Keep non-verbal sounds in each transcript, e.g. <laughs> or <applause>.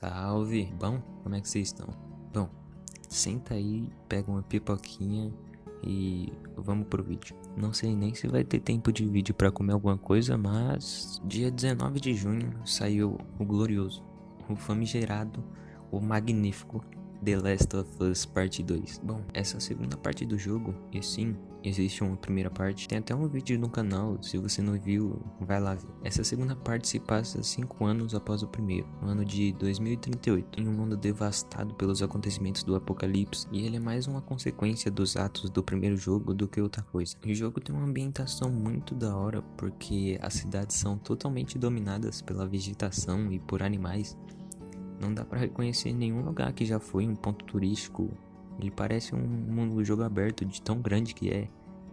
Salve! Bom, como é que vocês estão? Bom, senta aí, pega uma pipoquinha e vamos pro vídeo. Não sei nem se vai ter tempo de vídeo para comer alguma coisa, mas dia 19 de junho saiu o glorioso, o famigerado, o magnífico The Last of Us Parte 2. Bom, essa segunda parte do jogo, e sim, existe uma primeira parte. Tem até um vídeo no canal, se você não viu, vai lá ver. Essa segunda parte se passa 5 anos após o primeiro, no ano de 2038, em um mundo devastado pelos acontecimentos do apocalipse, e ele é mais uma consequência dos atos do primeiro jogo do que outra coisa. O jogo tem uma ambientação muito da hora, porque as cidades são totalmente dominadas pela vegetação e por animais. Não dá para reconhecer nenhum lugar que já foi um ponto turístico. Ele parece um mundo jogo aberto de tão grande que é,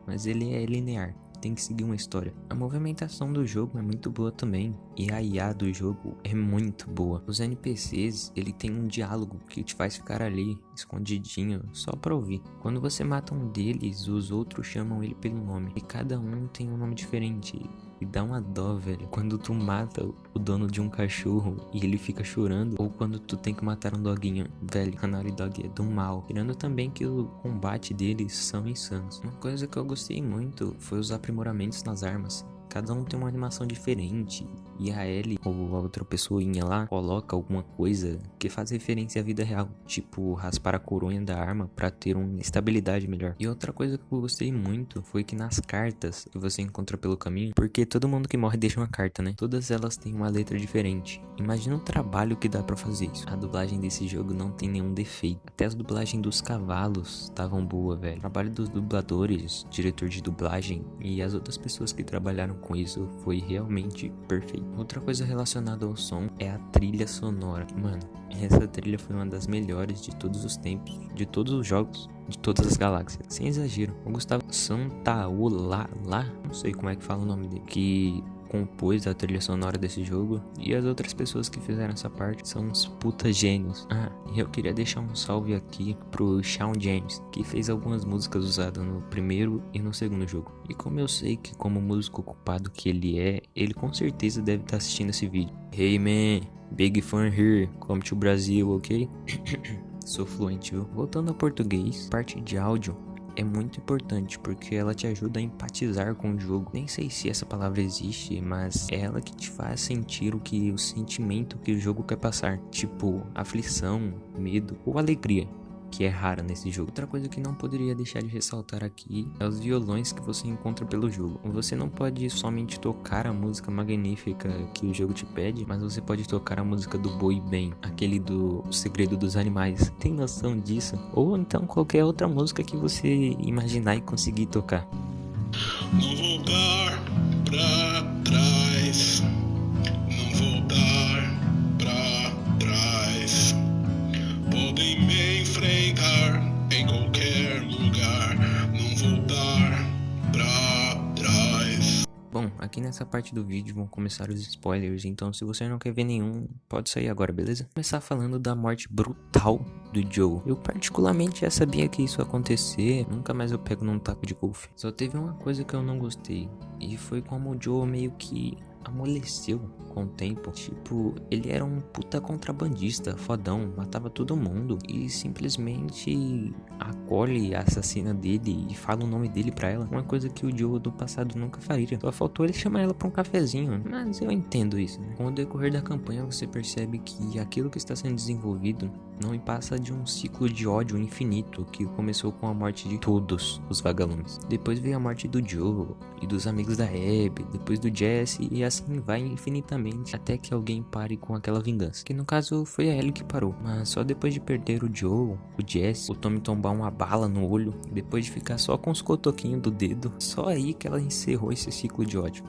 mas ele é linear, tem que seguir uma história. A movimentação do jogo é muito boa também, e a IA do jogo é muito boa. Os NPCs, ele tem um diálogo que te faz ficar ali, escondidinho, só pra ouvir. Quando você mata um deles, os outros chamam ele pelo nome, e cada um tem um nome diferente. E dá uma dó, velho. Quando tu mata o dono de um cachorro e ele fica chorando. Ou quando tu tem que matar um doguinho. Velho, a Naughty Dog é do mal. Tirando também que o combate deles são insanos. Uma coisa que eu gostei muito foi os aprimoramentos nas armas. Cada um tem uma animação diferente. E a Ellie, ou a outra pessoinha lá, coloca alguma coisa que faz referência à vida real. Tipo, raspar a coronha da arma para ter uma estabilidade melhor. E outra coisa que eu gostei muito foi que nas cartas que você encontra pelo caminho, porque todo mundo que morre <laughs> deixa uma carta, né? Todas elas têm uma letra diferente. Imagina o trabalho que dá para fazer isso. A dublagem desse jogo não tem nenhum defeito. Até as dublagens dos cavalos estavam boa, velho. O trabalho dos dubladores, diretor de dublagem e as outras pessoas que trabalharam com isso foi realmente perfeito. Outra coisa relacionada ao som é a trilha sonora. Mano, essa trilha foi uma das melhores de todos os tempos, de todos os jogos, de todas as galáxias. Sem exagero. O Gustavo Santaolala, não sei como é que fala o nome dele, que compôs a trilha sonora desse jogo e as outras pessoas que fizeram essa parte são uns puta gênios. Ah, e eu queria deixar um salve aqui pro Shawn James, que fez algumas músicas usadas no primeiro e no segundo jogo. E como eu sei que como músico ocupado que ele é, ele com certeza deve estar assistindo esse vídeo. Hey man, big fan here, come to Brasil, ok? <coughs> Sou fluente, viu? Voltando ao português, parte de áudio é muito importante porque ela te ajuda a empatizar com o jogo. Nem sei se essa palavra existe, mas é ela que te faz sentir o que o sentimento que o jogo quer passar, tipo aflição, medo ou alegria que é rara nesse jogo. Outra coisa que não poderia deixar de ressaltar aqui é os violões que você encontra pelo jogo. Você não pode somente tocar a música magnífica que o jogo te pede, mas você pode tocar a música do Boi Bem, aquele do Segredo dos Animais. Tem noção disso? Ou então qualquer outra música que você imaginar e conseguir tocar. Não voltar pra trás. Não voltar pra trás. Podem me enfrentar em qualquer lugar. Não voltar pra trás. Bom, aqui nessa parte do vídeo vão começar os spoilers, então se você não quer ver nenhum, pode sair agora, beleza? Começar falando da morte brutal do Joe. Eu particularmente já sabia que isso ia acontecer, nunca mais eu pego num taco de golfe. Só teve uma coisa que eu não gostei, e foi como o Joe meio que amoleceu com o tempo. Tipo, ele era um puta contrabandista, fodão, matava todo mundo e simplesmente acolhe a assassina dele e fala o nome dele pra ela. Uma coisa que o Joe do passado nunca faria. Só faltou ele chamar ela pra um cafezinho. Mas eu entendo isso, né? Com o decorrer da campanha você percebe que aquilo que está sendo desenvolvido não passa de um ciclo de ódio infinito que começou com a morte de todos os vagalumes. Depois veio a morte do Joe e dos amigos da Abby, depois do Jesse e assim vai infinitamente até que alguém pare com aquela vingança. Que no caso foi a Ellie que parou, mas só depois de perder o Joe, o Jesse, o Tommy tombar uma bala no olho, depois de ficar só com os cotoquinhos do dedo, só aí que ela encerrou esse ciclo de ódio.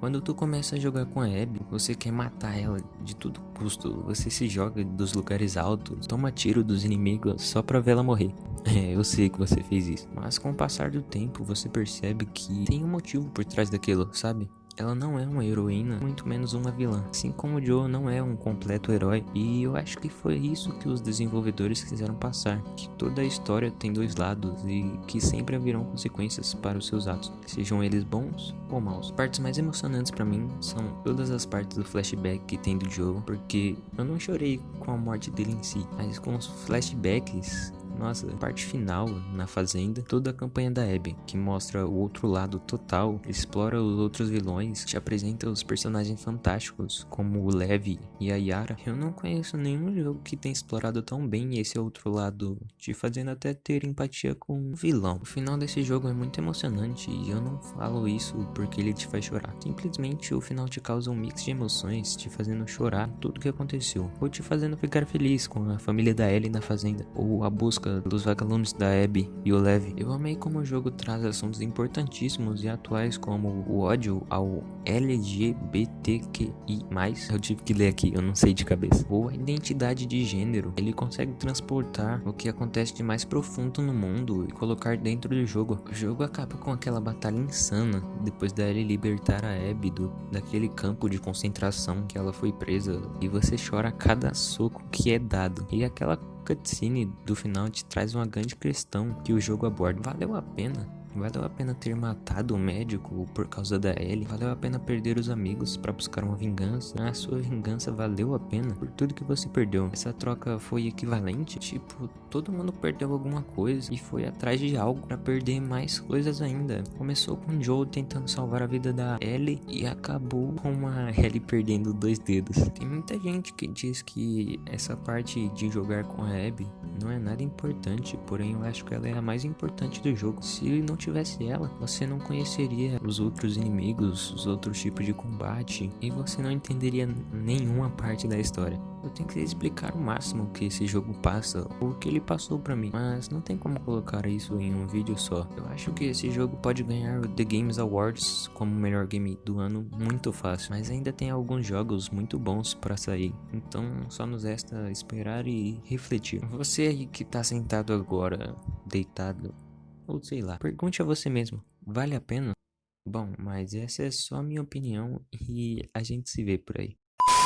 Quando tu começa a jogar com a Abby, você quer matar ela de todo custo. Você se joga dos lugares altos, toma tiro dos inimigos só pra ver ela morrer. <laughs> É, eu sei que você fez isso. Mas com o passar do tempo, você percebe que tem um motivo por trás daquilo, sabe? Ela não é uma heroína, muito menos uma vilã. Assim como o Joe não é um completo herói. E eu acho que foi isso que os desenvolvedores quiseram passar. Que toda a história tem dois lados e que sempre haverão consequências para os seus atos. Sejam eles bons ou maus. Partes mais emocionantes para mim são todas as partes do flashback que tem do Joe. Porque eu não chorei com a morte dele em si. Mas com os flashbacks nossa, parte final na fazenda, toda a campanha da Abby, que mostra o outro lado total, explora os outros vilões, te apresenta os personagens fantásticos, como o Levi e a Yara. Eu não conheço nenhum jogo que tenha explorado tão bem esse outro lado, te fazendo até ter empatia com o vilão. O final desse jogo é muito emocionante e eu não falo isso porque ele te faz chorar. Simplesmente o final te causa um mix de emoções, te fazendo chorar tudo que aconteceu, ou te fazendo ficar feliz com a família da Ellie na fazenda, ou a busca dos vagalumes da Abby e o Levi. Eu amei como o jogo traz assuntos importantíssimos e atuais como o ódio ao LGBTQI+, eu tive que ler aqui, eu não sei de cabeça, ou a identidade de gênero. Ele consegue transportar o que acontece de mais profundo no mundo e colocar dentro do jogo. O jogo acaba com aquela batalha insana depois da Ellie libertar a Abby do, daquele campo de concentração que ela foi presa e você chora a cada soco que é dado. E aquela cutscene do final te traz uma grande questão que o jogo aborda. Valeu a pena? Valeu a pena ter matado o médico por causa da Ellie? Valeu a pena perder os amigos para buscar uma vingança? A sua vingança valeu a pena por tudo que você perdeu? Essa troca foi equivalente? Tipo, todo mundo perdeu alguma coisa e foi atrás de algo para perder mais coisas ainda. Começou com Joe tentando salvar a vida da Ellie e acabou com a <laughs> Ellie perdendo dois dedos. Tem muita gente que diz que essa parte de jogar com a Abby não é nada importante, porém eu acho que ela é a mais importante do jogo. Se não tivesse ela, você não conheceria os outros inimigos, os outros tipos de combate e você não entenderia nenhuma parte da história. Eu tenho que explicar o máximo que esse jogo passa, o que ele passou para mim, mas não tem como colocar isso em um vídeo só. Eu acho que esse jogo pode ganhar o The Games Awards como melhor game do ano muito fácil, mas ainda tem alguns jogos muito bons para sair. Então só nos resta esperar e refletir. Você aí que tá sentado agora, deitado, ou sei lá, pergunte a você mesmo: vale a pena? Bom, mas essa é só a minha opinião e a gente se vê por aí.